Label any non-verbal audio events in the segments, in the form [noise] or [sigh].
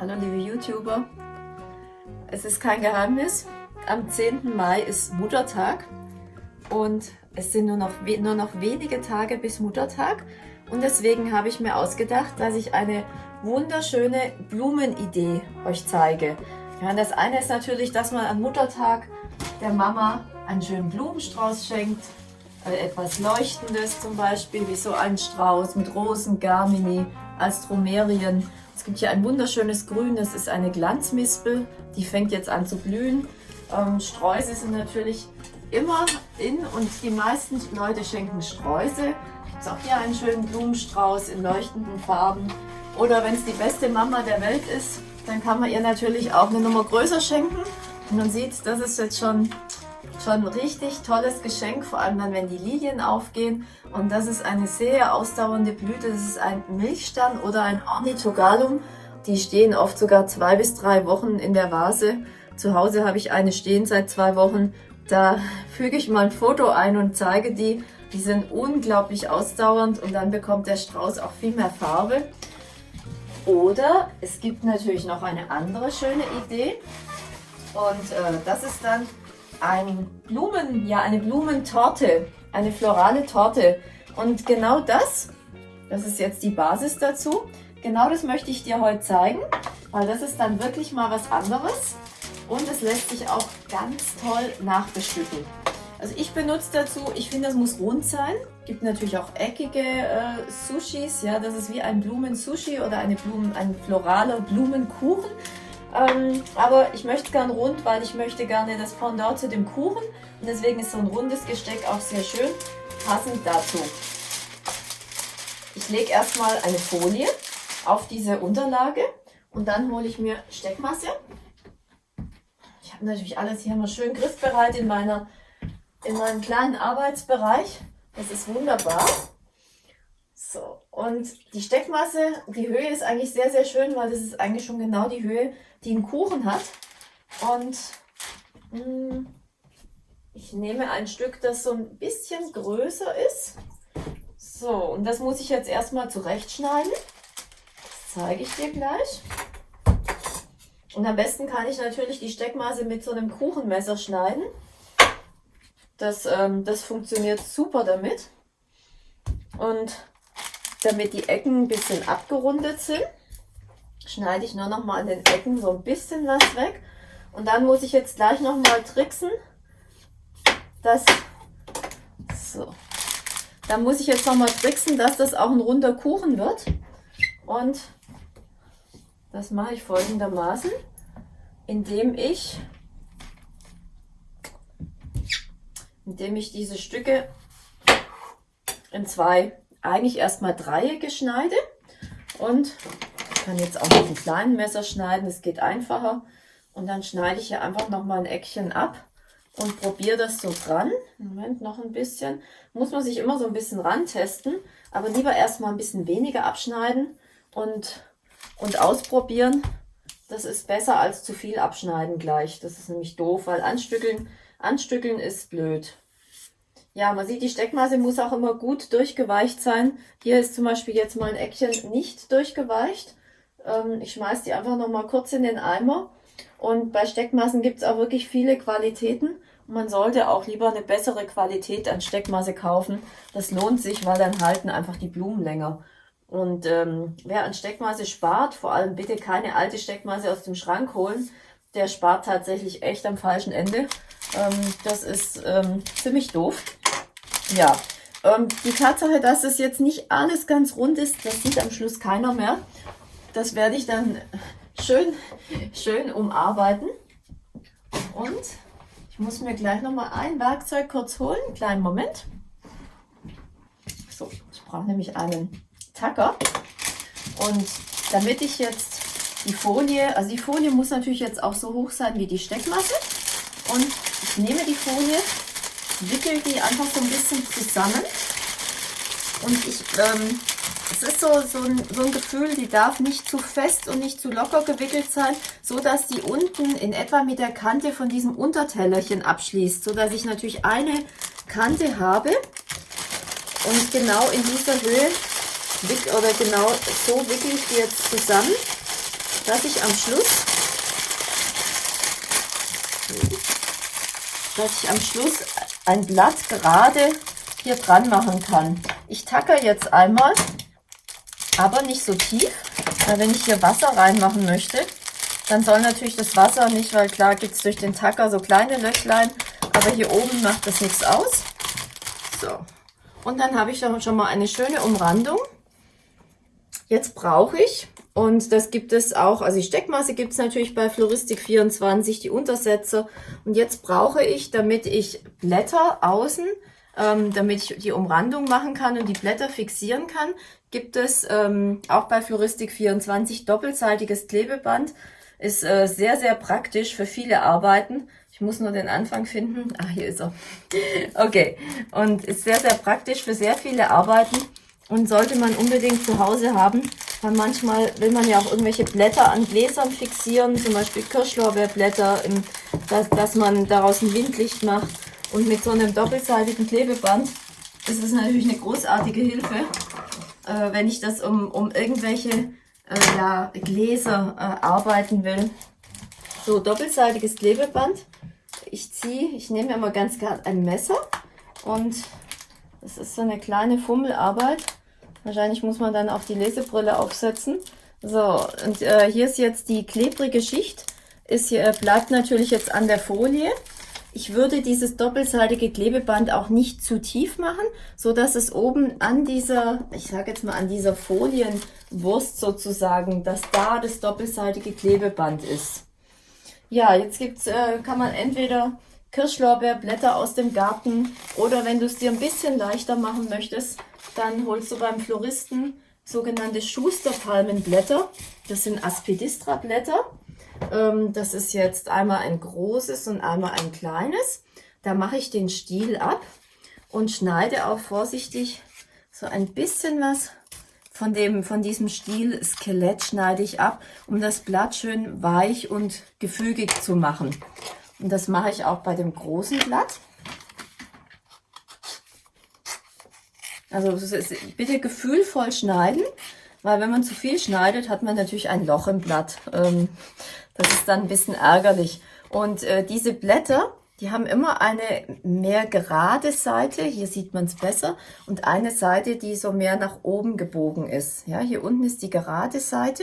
Hallo liebe YouTuber. Es ist kein Geheimnis. Am 10. Mai ist Muttertag und es sind nur noch, nur noch wenige Tage bis Muttertag. Und deswegen habe ich mir ausgedacht, dass ich eine wunderschöne Blumenidee euch zeige. Ja, das eine ist natürlich, dass man am Muttertag der Mama einen schönen Blumenstrauß schenkt. Äh, etwas Leuchtendes zum Beispiel, wie so ein Strauß mit Rosen, Garmini, Astromerien. Es gibt hier ein wunderschönes Grün, das ist eine Glanzmispel, die fängt jetzt an zu blühen. Ähm, Sträuße sind natürlich immer in und die meisten Leute schenken Sträuße. Gibt es auch hier einen schönen Blumenstrauß in leuchtenden Farben. Oder wenn es die beste Mama der Welt ist, dann kann man ihr natürlich auch eine Nummer größer schenken. Und man sieht, das ist jetzt schon, schon ein richtig tolles Geschenk, vor allem dann, wenn die Lilien aufgehen. Und das ist eine sehr ausdauernde Blüte. Das ist ein Milchstern oder ein Ornithogalum. Die stehen oft sogar zwei bis drei Wochen in der Vase. Zu Hause habe ich eine stehen seit zwei Wochen. Da füge ich mal ein Foto ein und zeige die. Die sind unglaublich ausdauernd und dann bekommt der Strauß auch viel mehr Farbe. Oder es gibt natürlich noch eine andere schöne Idee. Und äh, das ist dann ein Blumen, ja, eine Blumentorte, eine florale Torte. Und genau das, das ist jetzt die Basis dazu, genau das möchte ich dir heute zeigen, weil das ist dann wirklich mal was anderes und es lässt sich auch ganz toll nachbestücken. Also ich benutze dazu, ich finde, das muss rund sein. Gibt natürlich auch eckige äh, Sushis, ja, das ist wie ein Blumen-Sushi oder eine Blumen, ein floraler Blumenkuchen. Ähm, aber ich möchte gern rund, weil ich möchte gerne das Pendant zu dem Kuchen. Und deswegen ist so ein rundes Gesteck auch sehr schön, passend dazu. Ich lege erstmal eine Folie auf diese Unterlage und dann hole ich mir Steckmasse. Ich habe natürlich alles hier immer schön griffbereit in, meiner, in meinem kleinen Arbeitsbereich. Das ist wunderbar. So, und die Steckmasse, die Höhe ist eigentlich sehr, sehr schön, weil das ist eigentlich schon genau die Höhe, die ein Kuchen hat. Und mh, hm, ich nehme ein Stück, das so ein bisschen größer ist. So, und das muss ich jetzt erstmal zurechtschneiden. Das zeige ich dir gleich. Und am besten kann ich natürlich die Steckmaße mit so einem Kuchenmesser schneiden. Das, ähm, das funktioniert super damit. Und damit die Ecken ein bisschen abgerundet sind, schneide ich nur noch mal an den Ecken so ein bisschen was weg. Und dann muss ich jetzt gleich noch mal tricksen, dass so. Dann muss ich jetzt noch mal tricksen, dass das auch ein runder Kuchen wird. Und das mache ich folgendermaßen, indem ich indem ich diese Stücke in zwei, eigentlich erstmal Dreiecke schneide und kann jetzt auch mit einem kleinen Messer schneiden, das geht einfacher. Und dann schneide ich hier einfach nochmal ein Eckchen ab und probiere das so dran. Moment, noch ein bisschen. Muss man sich immer so ein bisschen rantesten, aber lieber erstmal ein bisschen weniger abschneiden und, und ausprobieren. Das ist besser als zu viel abschneiden gleich. Das ist nämlich doof, weil anstückeln, anstückeln ist blöd. Ja, man sieht, die Steckmasse muss auch immer gut durchgeweicht sein. Hier ist zum Beispiel jetzt mal ein Eckchen nicht durchgeweicht. Ähm, ich schmeiße die einfach noch mal kurz in den Eimer. Und bei Steckmassen gibt es auch wirklich viele Qualitäten. Man sollte auch lieber eine bessere Qualität an Steckmasse kaufen. Das lohnt sich, weil dann halten einfach die Blumen länger. Und ähm, wer an Steckmasse spart, vor allem bitte keine alte Steckmasse aus dem Schrank holen, der spart tatsächlich echt am falschen Ende. Ähm, das ist ähm, ziemlich doof. Ja, ähm, die Tatsache, dass es jetzt nicht alles ganz rund ist, das sieht am Schluss keiner mehr. Das werde ich dann schön, schön umarbeiten. Und ich muss mir gleich noch mal ein Werkzeug kurz holen. Kleinen Moment. So, ich brauche nämlich einen Tacker. Und damit ich jetzt die Folie, also die Folie muss natürlich jetzt auch so hoch sein wie die Steckmasse. Und ich nehme die Folie wickel die einfach so ein bisschen zusammen. Und ich, ähm, es ist so, so, ein, so ein Gefühl, die darf nicht zu fest und nicht zu locker gewickelt sein, so dass die unten in etwa mit der Kante von diesem Untertellerchen abschließt, so dass ich natürlich eine Kante habe und genau in dieser Höhe oder genau so wickel ich die jetzt zusammen dass ich am Schluss, dass ich am Schluss ein Blatt gerade hier dran machen kann. Ich tacker jetzt einmal, aber nicht so tief, weil wenn ich hier Wasser reinmachen möchte, dann soll natürlich das Wasser nicht, weil klar gibt es durch den Tacker so kleine Löchlein, aber hier oben macht das nichts aus. So, und dann habe ich dann schon mal eine schöne Umrandung. Jetzt brauche ich, und das gibt es auch, also die Steckmasse gibt es natürlich bei Floristik 24, die Untersätze. Und jetzt brauche ich, damit ich Blätter außen, ähm, damit ich die Umrandung machen kann und die Blätter fixieren kann, gibt es ähm, auch bei Floristik 24 doppelseitiges Klebeband. Ist äh, sehr, sehr praktisch für viele Arbeiten. Ich muss nur den Anfang finden. Ah, hier ist er. [laughs] Okay. Und ist sehr, sehr praktisch für sehr viele Arbeiten und sollte man unbedingt zu Hause haben, weil manchmal will man ja auch irgendwelche Blätter an Gläsern fixieren, zum Beispiel Kirschlorbeerblätter, dass, dass man daraus ein Windlicht macht. Und mit so einem doppelseitigen Klebeband ist es natürlich eine großartige Hilfe, äh, wenn ich das um, um irgendwelche äh, ja, Gläser äh, arbeiten will. So, doppelseitiges Klebeband. Ich ziehe, ich nehme immer ganz gerne ein Messer und das ist so eine kleine Fummelarbeit. Wahrscheinlich muss man dann auch die Lesebrille aufsetzen. So, und äh, hier ist jetzt die klebrige Schicht. Ist hier, bleibt natürlich jetzt an der Folie. Ich würde dieses doppelseitige Klebeband auch nicht zu tief machen, so dass es oben an dieser, ich sage jetzt mal an dieser Folienwurst sozusagen, dass da das doppelseitige Klebeband ist. Ja, jetzt gibt's, äh, kann man entweder Kirschlorbeerblätter aus dem Garten oder wenn du es dir ein bisschen leichter machen möchtest, dann holst du beim Floristen sogenannte Schusterpalmenblätter. Das sind Aspidistra-Blätter. Ähm, das ist jetzt einmal ein großes und einmal ein kleines. Da mache ich den Stiel ab und schneide auch vorsichtig so ein bisschen was von, dem, von diesem Stiel Skelett schneide ich ab, um das Blatt schön weich und gefügig zu machen. Und das mache ich auch bei dem großen Blatt. Also bitte gefühlvoll schneiden, weil wenn man zu viel schneidet, hat man natürlich ein Loch im Blatt. Ähm, das ist dann ein bisschen ärgerlich. Und äh, diese Blätter, die haben immer eine mehr gerade Seite, hier sieht man es besser, und eine Seite, die so mehr nach oben gebogen ist. Ja, hier unten ist die gerade Seite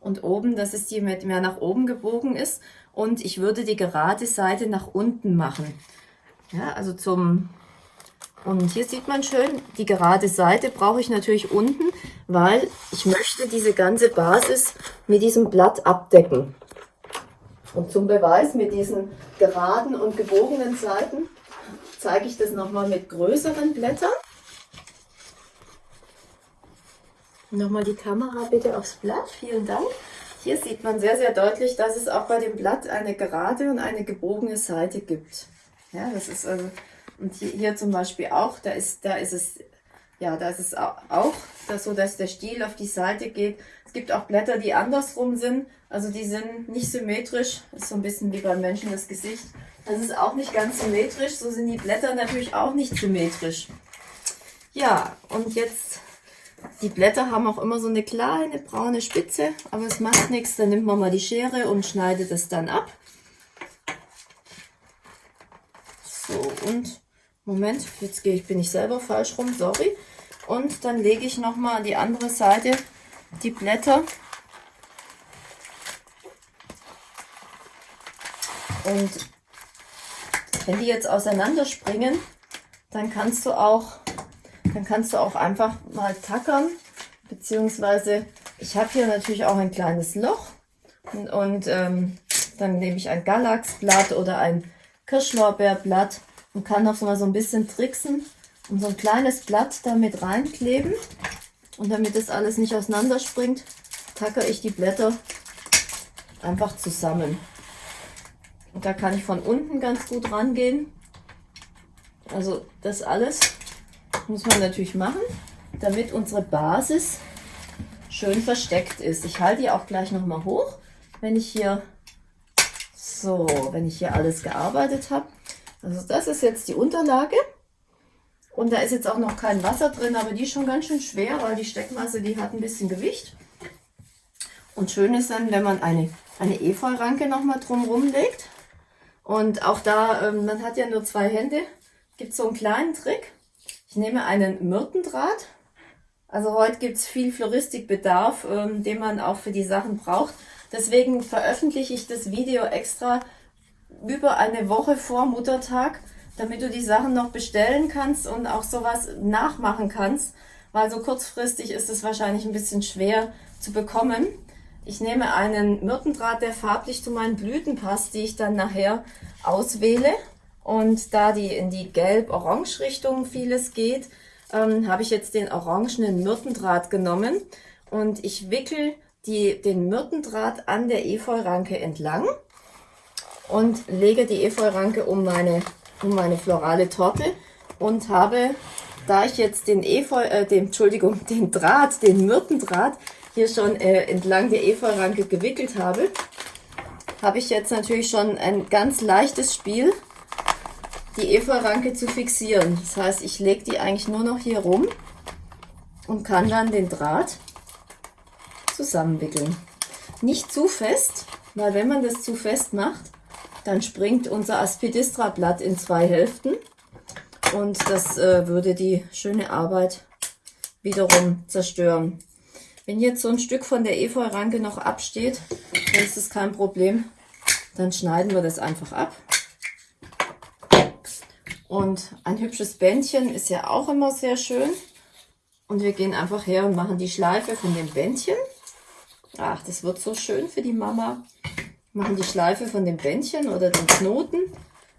und oben, das ist die mit mehr nach oben gebogen ist. Und ich würde die gerade Seite nach unten machen. Ja, also zum und hier sieht man schön, die gerade Seite brauche ich natürlich unten, weil ich möchte diese ganze Basis mit diesem Blatt abdecken. Und zum Beweis mit diesen geraden und gebogenen Seiten zeige ich das nochmal mit größeren Blättern. Nochmal die Kamera bitte aufs Blatt, vielen Dank. Hier sieht man sehr, sehr deutlich, dass es auch bei dem Blatt eine gerade und eine gebogene Seite gibt. Ja, das ist also und hier, hier zum Beispiel auch, da ist, da ist es, ja, da ist es auch das so, dass der Stiel auf die Seite geht. Es gibt auch Blätter, die andersrum sind, also die sind nicht symmetrisch. Ist so ein bisschen wie beim Menschen das Gesicht. Das ist auch nicht ganz symmetrisch, so sind die Blätter natürlich auch nicht symmetrisch. Ja, und jetzt, die Blätter haben auch immer so eine kleine braune Spitze, aber es macht nichts, dann nimmt man mal die Schere und schneidet es dann ab. So, und Moment, jetzt gehe ich, bin ich selber falsch rum, sorry. Und dann lege ich nochmal an die andere Seite die Blätter. Und wenn die jetzt auseinander springen, dann kannst du auch, dann kannst du auch einfach mal tackern, beziehungsweise ich habe hier natürlich auch ein kleines Loch und, und ähm, dann nehme ich ein Galaxblatt oder ein Kirschlorbeerblatt und kann noch mal so ein bisschen tricksen und so ein kleines Blatt damit reinkleben. Und damit das alles nicht auseinander springt, tacke ich die Blätter einfach zusammen. Und da kann ich von unten ganz gut rangehen. Also das alles muss man natürlich machen, damit unsere Basis schön versteckt ist. Ich halte die auch gleich noch mal hoch, wenn ich hier so, wenn ich hier alles gearbeitet habe. Also das ist jetzt die Unterlage. Und da ist jetzt auch noch kein Wasser drin, aber die ist schon ganz schön schwer, weil die Steckmasse, die hat ein bisschen Gewicht. Und schön ist dann, wenn man eine, eine Efeuranke nochmal drumherum legt. Und auch da, ähm, man hat ja nur zwei Hände, gibt so einen kleinen Trick. Ich nehme einen Myrtendraht. Also heute gibt es viel Floristikbedarf, ähm, den man auch für die Sachen braucht. Deswegen veröffentliche ich das Video extra über eine Woche vor Muttertag, damit du die Sachen noch bestellen kannst und auch sowas nachmachen kannst, weil so kurzfristig ist es wahrscheinlich ein bisschen schwer zu bekommen. Ich nehme einen Myrtendraht, der farblich zu meinen Blüten passt, die ich dann nachher auswähle. Und da die in die Gelb-Orange-Richtung vieles geht, ähm, habe ich jetzt den orangenen Myrtendraht genommen und ich wickel die, den Myrtendraht an der Efeuranke entlang und lege die Efeuranke um meine, um meine florale Torte und habe, da ich jetzt den Efeu, äh, den, Entschuldigung, [laughs] den Draht, den Myrtendraht hier schon äh, entlang der Efeuranke gewickelt habe, habe ich jetzt natürlich schon ein ganz leichtes Spiel, die Efeuranke zu fixieren. Das heißt, ich lege die eigentlich nur noch hier rum und kann dann den Draht zusammenwickeln. Nicht zu fest, weil wenn man das zu fest macht, dann springt unser Aspidistra-Blatt in zwei Hälften und das äh, würde die schöne Arbeit wiederum zerstören. Wenn jetzt so ein Stück von der Efeu-Ranke noch absteht, dann ist das kein Problem. Dann schneiden wir das einfach ab. Und ein hübsches Bändchen ist ja auch immer sehr schön. Und wir gehen einfach her und machen die Schleife von dem Bändchen. Ach, das wird so schön für die Mama. Machen die Schleife von dem Bändchen oder den Knoten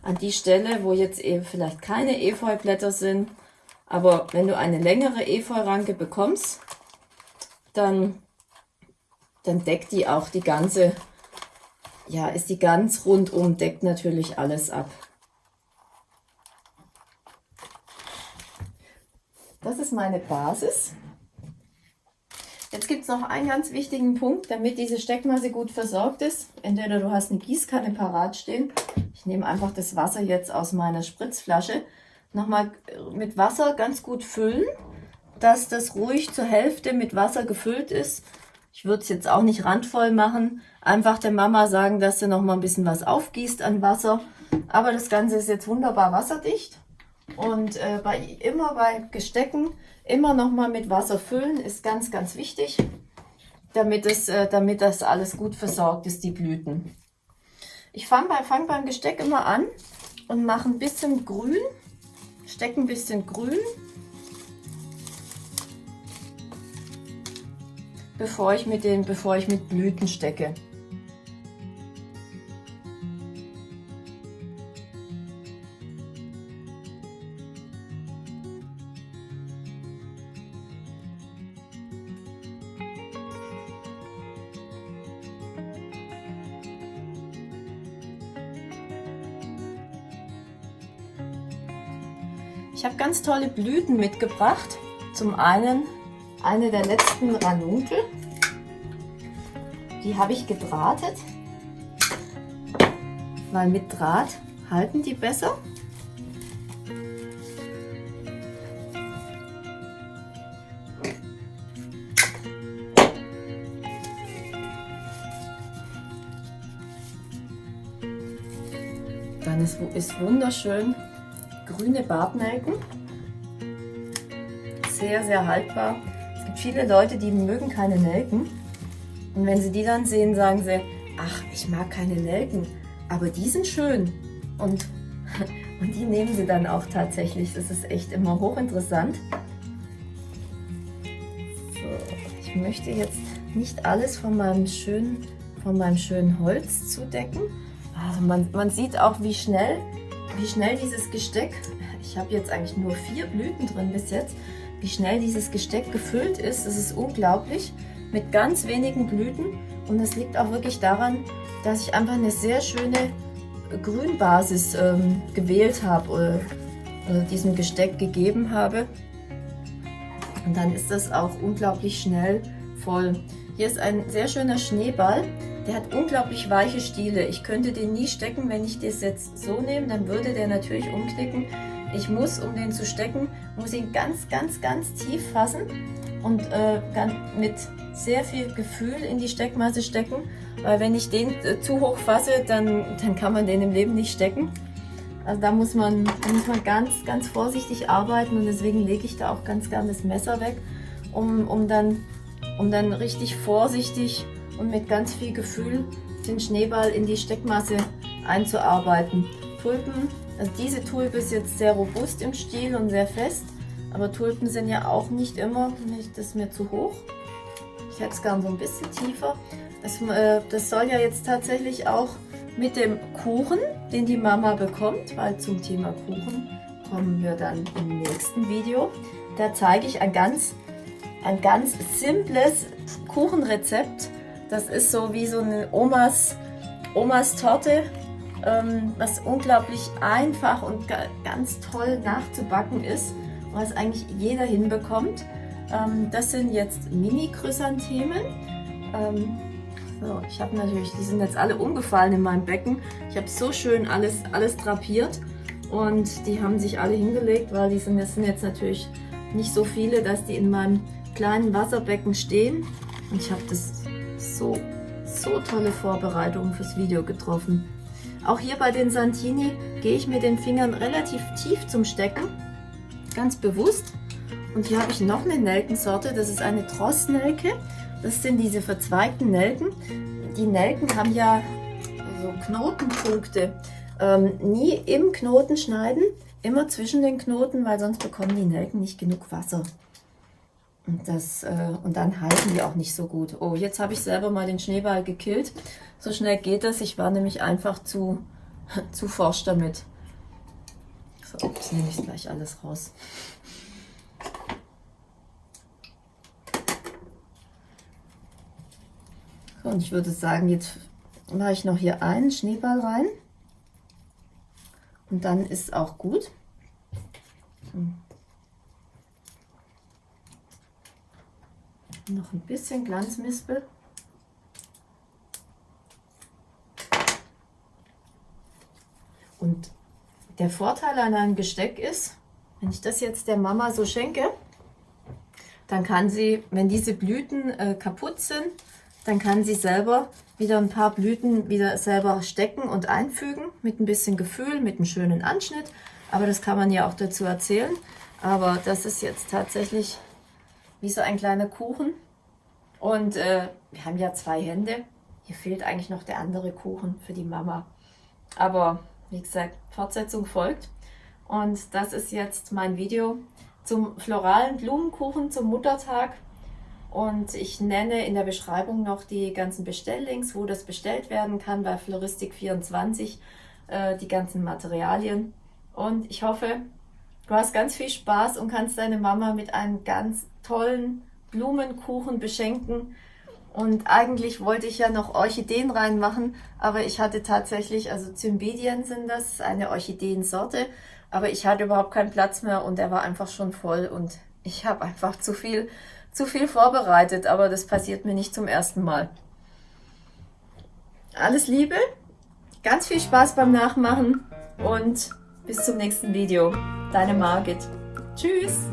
an die Stelle, wo jetzt eben vielleicht keine Efeublätter sind. Aber wenn du eine längere Efeu-Ranke bekommst, dann, dann deckt die auch die ganze, ja, ist die ganz rundum, deckt natürlich alles ab. Das ist meine Basis. Jetzt gibt es noch einen ganz wichtigen Punkt, damit diese Steckmasse gut versorgt ist. Entweder du hast eine Gießkanne parat stehen. Ich nehme einfach das Wasser jetzt aus meiner Spritzflasche. Nochmal mit Wasser ganz gut füllen dass das ruhig zur Hälfte mit Wasser gefüllt ist. Ich würde es jetzt auch nicht randvoll machen. Einfach der Mama sagen, dass sie noch mal ein bisschen was aufgießt an Wasser. Aber das Ganze ist jetzt wunderbar wasserdicht. Und äh, bei, immer bei Gestecken immer noch mal mit Wasser füllen ist ganz, ganz wichtig, damit, es, äh, damit das alles gut versorgt ist, die Blüten. Ich fange bei, fang beim Gesteck immer an und mache ein bisschen grün, stecke ein bisschen grün bevor ich mit den, bevor ich mit Blüten stecke. Ich habe ganz tolle Blüten mitgebracht. Zum einen eine der letzten Ranunkel. Die habe ich gedrahtet, weil mit Draht halten die besser. Dann ist, ist wunderschön grüne Bartnelken. Sehr, sehr haltbar viele Leute, die mögen keine Nelken. Und wenn sie die dann sehen, sagen sie, ach, ich mag keine Nelken, aber die sind schön. Und, [laughs] und die nehmen sie dann auch tatsächlich. Das ist echt immer hochinteressant. So, ich möchte jetzt nicht alles von meinem schönen, von meinem schönen Holz zudecken. Also man, man sieht auch, wie schnell, wie schnell dieses Gesteck, ich habe jetzt eigentlich nur vier Blüten drin bis jetzt, wie schnell dieses Gesteck gefüllt ist. Das ist unglaublich mit ganz wenigen Blüten und das liegt auch wirklich daran, dass ich einfach eine sehr schöne Grünbasis ähm, gewählt habe oder, oder diesem Gesteck gegeben habe. Und dann ist das auch unglaublich schnell voll. Hier ist ein sehr schöner Schneeball. Der hat unglaublich weiche Stiele. Ich könnte den nie stecken, wenn ich das jetzt so nehme, dann würde der natürlich umknicken. Ich muss, um den zu stecken, muss ihn ganz, ganz, ganz tief fassen und äh, mit sehr viel Gefühl in die Steckmasse stecken, weil wenn ich den äh, zu hoch fasse, dann, dann kann man den im Leben nicht stecken. Also da muss man, da muss man ganz, ganz vorsichtig arbeiten und deswegen lege ich da auch ganz gern das Messer weg, um, um, dann, um dann richtig vorsichtig und mit ganz viel Gefühl den Schneeball in die Steckmasse einzuarbeiten. Tulpen, also diese Tulpe ist jetzt sehr robust im Stiel und sehr fest, aber Tulpen sind ja auch nicht immer, nicht, das ist mir zu hoch. Ich hätte es gern so ein bisschen tiefer. Das, äh, das soll ja jetzt tatsächlich auch mit dem Kuchen, den die Mama bekommt, weil zum Thema Kuchen kommen wir dann im nächsten Video. Da zeige ich ein ganz, ein ganz simples Kuchenrezept. Das ist so wie so eine Omas, Omas Torte, ähm, was unglaublich einfach und ganz toll nachzubacken ist, was eigentlich jeder hinbekommt. Ähm, das sind jetzt Mini-Chrysanthemen. Ähm, so, ich habe natürlich, die sind jetzt alle umgefallen in meinem Becken. Ich habe so schön alles, alles drapiert und die haben sich alle hingelegt, weil die sind, das sind jetzt natürlich nicht so viele, dass die in meinem kleinen Wasserbecken stehen. Und ich habe das so, so tolle Vorbereitungen fürs Video getroffen. Auch hier bei den Santini gehe ich mit den Fingern relativ tief zum Stecken, ganz bewusst. Und hier habe ich noch eine Nelkensorte, das ist eine Trossnelke. Das sind diese verzweigten Nelken. Die Nelken haben ja so Knotenpunkte. Ähm, nie im Knoten schneiden, immer zwischen den Knoten, weil sonst bekommen die Nelken nicht genug Wasser. Und, das, äh, und dann halten die auch nicht so gut. Oh, jetzt habe ich selber mal den Schneeball gekillt. So schnell geht das. Ich war nämlich einfach zu, [laughs] zu forsch damit. So, jetzt nehme ich gleich alles raus. So, und ich würde sagen, jetzt mache ich noch hier einen Schneeball rein. Und dann ist auch gut. Noch ein bisschen Glanzmispel. Und der Vorteil an einem Gesteck ist, wenn ich das jetzt der Mama so schenke, dann kann sie, wenn diese Blüten äh, kaputt sind, dann kann sie selber wieder ein paar Blüten wieder selber stecken und einfügen mit ein bisschen Gefühl, mit einem schönen Anschnitt. Aber das kann man ja auch dazu erzählen. Aber das ist jetzt tatsächlich wie so ein kleiner Kuchen. Und äh, wir haben ja zwei Hände. Hier fehlt eigentlich noch der andere Kuchen für die Mama. Aber wie gesagt, Fortsetzung folgt. Und das ist jetzt mein Video zum floralen Blumenkuchen zum Muttertag. Und ich nenne in der Beschreibung noch die ganzen Bestelllinks, wo das bestellt werden kann bei Floristik24, äh, die ganzen Materialien. Und ich hoffe, du hast ganz viel Spaß und kannst deine Mama mit einem ganz tollen Blumenkuchen beschenken. Und eigentlich wollte ich ja noch Orchideen reinmachen, aber ich hatte tatsächlich, also Cymbidium sind das, eine Orchideensorte, aber ich hatte überhaupt keinen Platz mehr und der war einfach schon voll und ich habe einfach zu viel zu viel vorbereitet, aber das passiert mir nicht zum ersten Mal. Alles Liebe, ganz viel Spaß beim Nachmachen und bis zum nächsten Video. Deine Margit. Tschüss!